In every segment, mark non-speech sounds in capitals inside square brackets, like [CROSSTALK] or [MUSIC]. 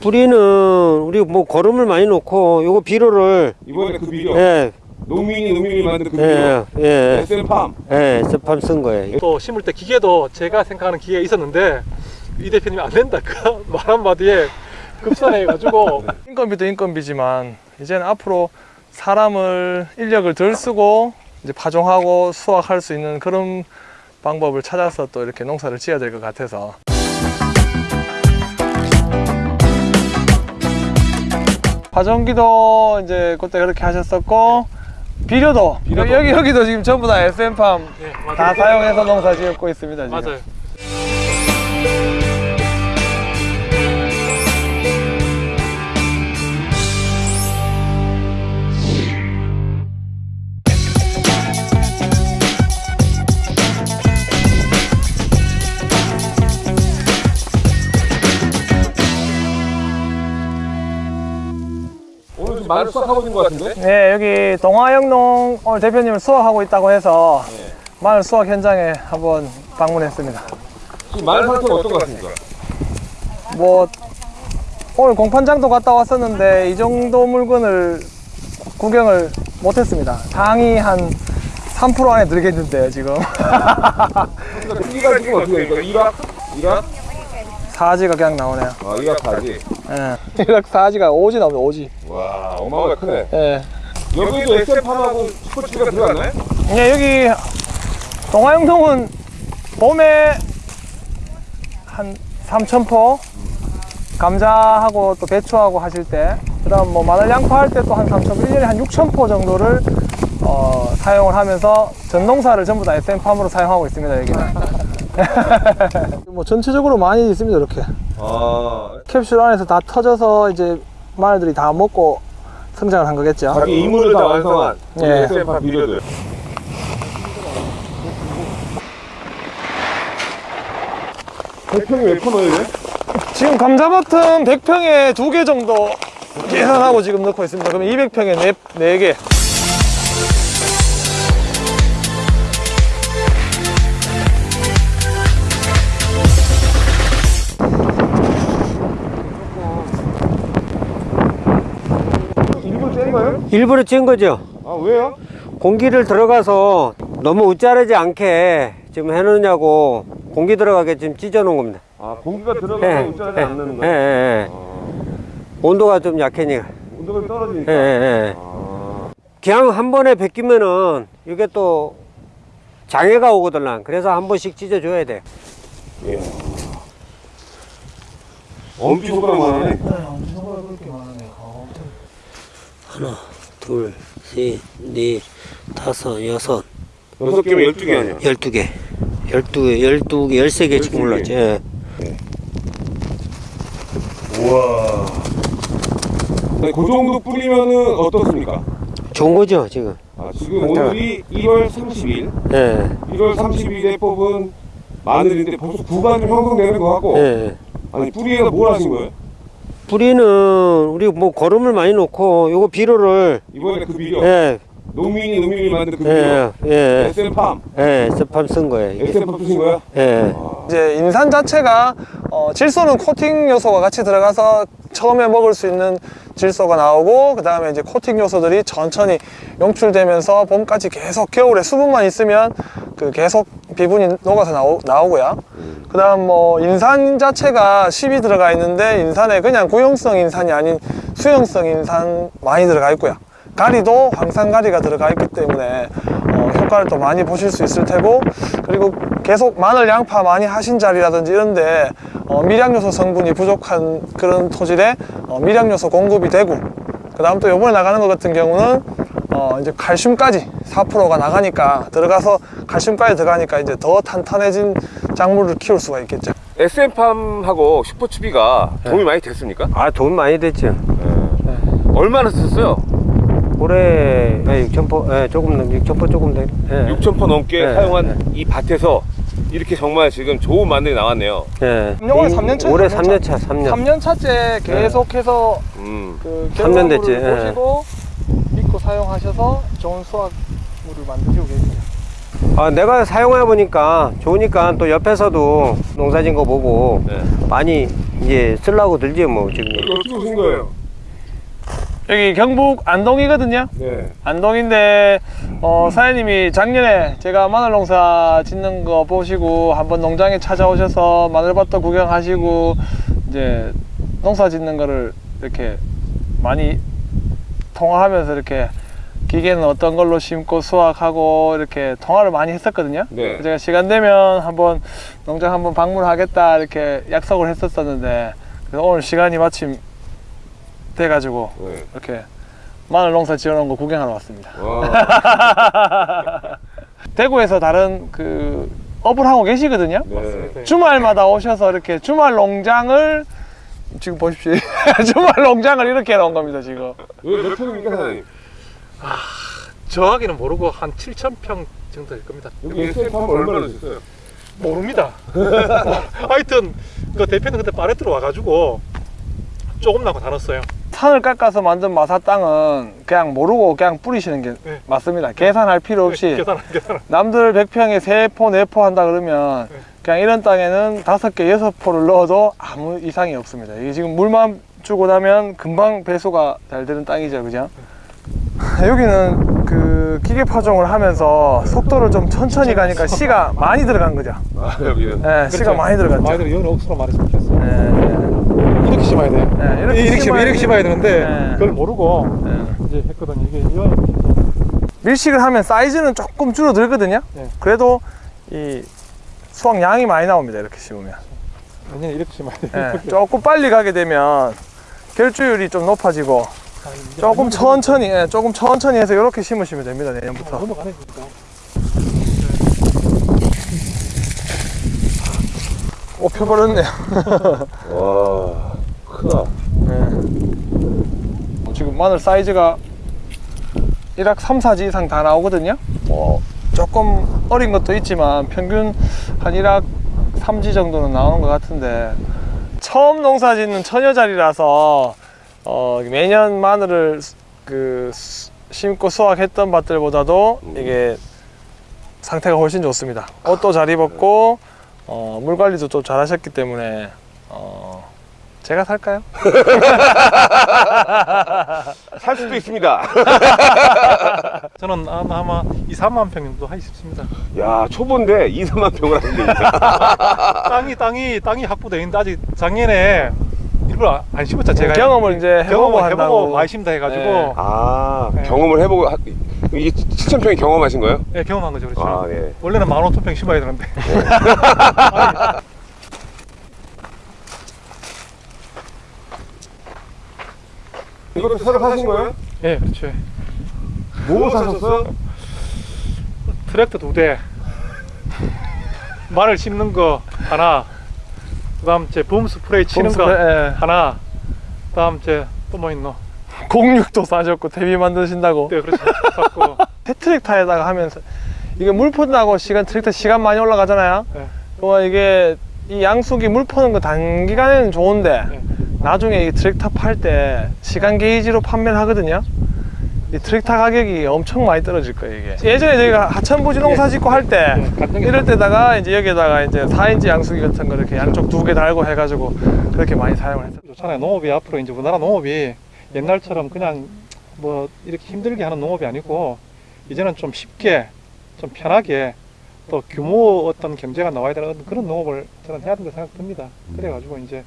뿌리는 우리 뭐 거름을 많이 놓고 요거 비료를 이번에 그 비료. 예, 농민이 농민이 만든 그 비료. 예, 예, SM팜. 예, 스팜 쓴 거예요. 또 심을 때 기계도 제가 생각하는 기계가 있었는데 이 대표님이 안 된다. 그말 한마디에 급산해가지고. [LAUGHS] 인건비도 인건비지만 이제는 앞으로 사람을 인력을 덜 쓰고 이제 파종하고 수확할 수 있는 그런 방법을 찾아서 또 이렇게 농사를 지어야 될 것 같아서 파종기도 이제 그때 그렇게 하셨었고 비료도, 비료도. 여기 여기도 지금 전부 다 SM팜 다 사용해서 농사 지었고 있습니다 지금. 맞아요. 마늘 수확하고 있는 것 같은데? 네, 여기 동화영농 오늘 대표님을 수확하고 있다고 해서 마늘 수확 현장에 한번 방문했습니다. 지금 마늘 상태가 어떤 것 같습니까? 뭐 오늘 공판장도 갔다 왔었는데 이 정도 물건을 구경을 못했습니다. 당이 한 3% 안에 들겠는데요, 지금. 크기가 지금 어떻게 됩니까? 1학? 1학? 사지가 그냥 나오네요. 아 1학 4지 예. 이렇게 사지가 오지 나오네, 오지. 와 어마어마하게 크네 예. 여기도 SM팜하고 스포츠가 들어갔나요? 예, 여기 동화영농은 봄에 한 3,000포 감자하고 또 배추하고 하실 때 그다음 뭐 마늘 양파 할 때 또 한 3,000포 1년에 한 6,000포 정도를 어, 사용을 하면서 전농사를 전부 다 SM팜으로 사용하고 있습니다 여기는 [LAUGHS] [LAUGHS] 뭐 전체적으로 많이 있습니다 이렇게 아 캡슐 안에서 다 터져서 이제 마늘들이 다 먹고 성장을 한 거겠죠 자기 임무를 다 완성한 예. SM팜 비료들 대평이 몇 퍼노예요? 지금 감자밭은 100평에 두 개 정도 계산하고 지금 넣고 있습니다. 그러면 200평에 네, 네 개. 일부러 찐 거죠. 아 왜요? 공기를 들어가서 너무 웃자르지 않게 지금 해놓냐고 공기 들어가게 지금 찢어 놓은 겁니다. 아 공기가 예, 들어가서 웃자지 않는 예, 거예요? 예, 예. 온도가 좀 약해니까. 온도가 예, 떨어지니까 예, 예. 아, 그냥 한 번에 베끼면은 이게 또 장애가 오거든. 그래서 한 번씩 찢어 줘야 돼. 예. 엄지 손가락만 하네 하나, 둘, 셋, 넷, 다섯, 여섯, 여섯 개면 열두 개 아니야 열두 개. 열두 개, 열두 개, 열세 개 지금 올랐지. 예. 우와 네, 그 정도 뿌리면은 어떻습니까? 좋은 거죠, 지금. 아, 지금 오늘이 1월 30일 예. 1월 30일에 뽑은 마늘인데 벌써 구간 좀 형성되는 거 같고 예. 아니 뿌리에다 뭘 하신 거예요? 뿌리는 우리 뭐 거름을 많이 놓고 요거 비료를 이번에 그 비료 예, 농민이 농민이 만든 그 비료 예, 예, SM팜 예, 스팜 쓴 거예요. SM팜 쓰신 거야? 예. 이제 인산 자체가 어, 질소는 코팅 요소가 같이 들어가서 처음에 먹을 수 있는 질소가 나오고 그 다음에 이제 코팅 요소들이 천천히 용출되면서 봄까지 계속 겨울에 수분만 있으면 그 계속 비분이 녹아서 나오, 나오고요. 그 다음 뭐 인산 자체가 10이 들어가 있는데 인산에 그냥 구용성 인산이 아닌 수용성 인산 많이 들어가 있고요. 가리도 황산가리가 들어가 있기 때문에 어, 효과를 또 많이 보실 수 있을 테고 그리고 계속 마늘 양파 많이 하신 자리라든지 이런데 어, 미량요소 성분이 부족한 그런 토질에 어, 미량요소 공급이 되고 그 다음 또 요번에 나가는 것 같은 경우는 어, 이제 칼슘까지 4%가 나가니까 들어가서 칼슘까지 들어가니까 이제 더 탄탄해진 작물을 키울 수가 있겠죠. SM팜하고 슈퍼추비가 도움이 많이 됐습니까? 아, 돈 많이 됐죠. 얼마나 썼어요? 올해 예, 6천포, 예, 조금 넘, 6천포 조금 돼. 예. 6,000포 넘게 네, 사용한 이 밭에서 이렇게 정말 지금 좋은 마늘이 나왔네요 예. 올해 삼년 차예요, 올해 삼년 3년 차, 3년. 3년 차째 계속해서 음. 그 삼년 됐지, 결과물을 예. 보시고 믿고 사용하셔서 좋은 수확물을 만드시고 계십니다. 아, 내가 사용해 보니까 좋으니까 또 옆에서도 농사진 거 보고 네. 많이 이제 쓰려고 들지 뭐 지금. 여기 어떻게 오신 거예요? 여기 경북 안동이거든요. 네. 안동인데 어, 사장님이 작년에 제가 마늘 농사 짓는 거 보시고 한번 농장에 찾아오셔서 마늘밭도 구경하시고 이제 농사 짓는 거를 이렇게 많이 통화하면서 이렇게 기계는 어떤 걸로 심고 수확하고 이렇게 통화를 많이 했었거든요. 네. 제가 시간 되면 한번 농장 한번 방문하겠다 이렇게 약속을 했었었는데 그래서 오늘 시간이 마침 돼가지고 네. 이렇게 마늘 농사 지어놓은 거 구경하러 왔습니다. 와. [LAUGHS] 대구에서 다른 그 업을 하고 계시거든요. 네. 주말마다 오셔서 이렇게 주말 농장을 지금 보십시오. [LAUGHS] 주말 농장을 이렇게 해놓은 겁니다 지금. 몇 평입니까 사장님? 정확히는 모르고 한 7,000평 정도 될 겁니다. 여기 SF 한번 얼마나 주셨어요? 모릅니다. [LAUGHS] 하여튼 그 대표는 그때 파레트로 와가지고 조금 나고 다뤘어요. 산을 깎아서 만든 마사 땅은 그냥 모르고 그냥 뿌리시는 게 네. 맞습니다. 계산할 필요 없이 계산 계산. 남들 100평에 3포, 4포 한다 그러면 네. 그냥 이런 땅에는 5개, 6포를 넣어도 아무 이상이 없습니다. 이게 지금 물만 주고 나면 금방 배수가 잘 되는 땅이죠. 그죠? 여기는 그 기계 파종을 하면서 속도를 좀 천천히 가니까 씨가 많이 들어간 거죠. 아 여기는. 네, 씨가 많이 들어갔죠. 많이 들어. 여기는 억수로 많이 심겠어. 네, 이렇게 심어야 돼. 네, 이렇게, 이렇게 심어야 이렇게 심어야 되는데 네. 그걸 모르고 네. 이제 했거든요. 이게 이거 밀식을 하면 사이즈는 조금 줄어들거든요. 네. 그래도 이 수확량이 많이 나옵니다. 이렇게 심으면. 완전히 이렇게 심어야 돼. 예, 조금 빨리 가게 되면 결주율이 좀 높아지고 조금 천천히 예, 조금 천천히 해서 이렇게 심으시면 됩니다 내년부터 넘어가네 진짜. 오 펴버렸네요 [LAUGHS] 와 크다. 예. 지금 마늘 사이즈가 1학 3, 4지 이상 다 나오거든요 뭐 조금 어린 것도 있지만 평균 한 1학 3지 정도는 나오는 것 같은데 처음 농사 짓는 처녀자리라서 어, 매년 마늘을 수- 그 수- 심고 수확했던 밭들보다도 이게 상태가 훨씬 좋습니다. 옷도 잘 입었고 어, 물 관리도 좀 잘 하셨기 때문에 어, 제가 살까요? [LAUGHS] 살 수도 있습니다. [LAUGHS] 저는 아마, 아마 2, 3만 평 정도 하기 싶습니다. 야 초보인데 2, 3만 평을 하는데. [LAUGHS] 땅이 땅이 땅이 확보돼 있는데 아직 작년에 일부러 안 심었죠. 제가 경험을 이제 해보고 경험을 한다고. 해보고 많이 심다 해가지고 네. 아 네. 경험을 해보고 하- 이게 7천 평이 경험하신 거예요? 네, 경험한 거죠. 그렇죠. 아 네. 원래는 15,000평 심어야 되는데 [LAUGHS] 이것도 새로 사신 거예요? 예, 그렇죠. 뭐 사셨어요? 트랙터 두 대, [LAUGHS] 마늘 심는 거 하나, 그 다음 제 봄 스프레이 치는 거 예. 하나, 그 다음 제 또 뭐 있노? 공육도 사셨고 대비 만드신다고 네, 그렇죠. 샀고 해트랙 타에다가 [LAUGHS] 하면서 이게 물 푼다고 시간 트랙터 시간 많이 올라가잖아요. 네. 그러면 이게 이 양숙이 물 푸는 거 단기간에는 좋은데 네. 나중에 이 트랙터 팔 때 시간 게이지로 판매를 하거든요. 이 트랙터 가격이 엄청 많이 떨어질 거예요 이게. 예전에 저희가 하천 부지 농사 짓고 할때 네, 같은 게 이럴 때다가 이제 여기다가 이제 4인치 양수기 같은 거 이렇게 양쪽 두 개 달고 해가지고 그렇게 많이 사용을 했어요. 좋잖아요. 농업이 앞으로 이제 우리나라 농업이 옛날처럼 그냥 뭐 이렇게 힘들게 하는 농업이 아니고 이제는 좀 쉽게 좀 편하게 또 규모 어떤 경제가 나와야 되는 그런 농업을 저는 해야 된다 생각 듭니다. 그래가지고 이제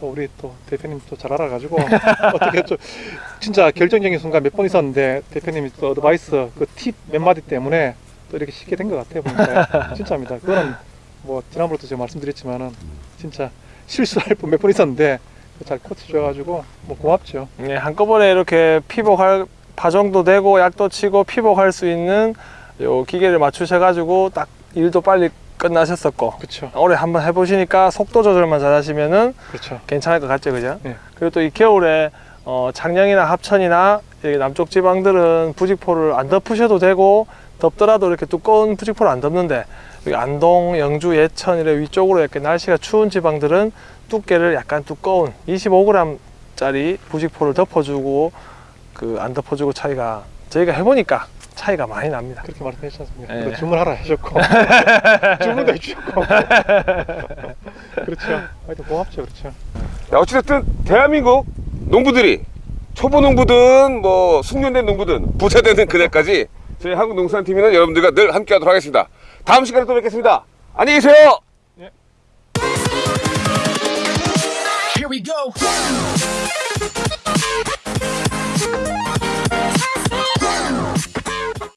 또 우리 또 대표님 또 잘 알아가지고 [LAUGHS] 어떻게 좀 진짜 결정적인 순간 몇 번 있었는데 대표님이 또 advice 그 팁 몇 마디 때문에 또 이렇게 쉽게 된 것 같아요 보니까 [LAUGHS] 진짜입니다. 그거는 뭐 지난번에도 제가 말씀드렸지만은 진짜 실수할 뻔 몇 번 있었는데 잘 코치 줘가지고 뭐 고맙죠. 예, 한꺼번에 이렇게 피복할 파종도 되고 약도 치고 피복할 수 있는 요 기계를 맞추셔가지고 딱 일도 빨리 끝나셨었고 그렇죠. 올해 한번 해보시니까 속도 조절만 잘하시면은 그렇죠. 괜찮을 것 같죠, 그죠? 네. 그리고 또 이 겨울에 어, 창녕이나 합천이나 여기 남쪽 지방들은 부직포를 안 덮으셔도 되고 덥더라도 이렇게 두꺼운 부직포를 안 덮는데 여기 안동, 영주, 예천 이런 위쪽으로 이렇게 날씨가 추운 지방들은 두께를 약간 두꺼운 25g짜리 부직포를 덮어주고 그 안 덮어주고 차이가 저희가 해보니까 차이가 많이 납니다. 그렇게 말씀해 주셨습니다. 네. 또 주문하라 하셨고 [LAUGHS] 주문도 해주셨고 그렇죠. 하여튼 고맙죠, 그렇죠. 자, 어찌됐든 대한민국 농부들이 초보 농부든 뭐 숙련된 농부든 부자 되는 그날까지 저희 한국농산팀이는 여러분들과 늘 함께하도록 하겠습니다. 다음 시간에 또 뵙겠습니다. 안녕히 계세요. Here we go.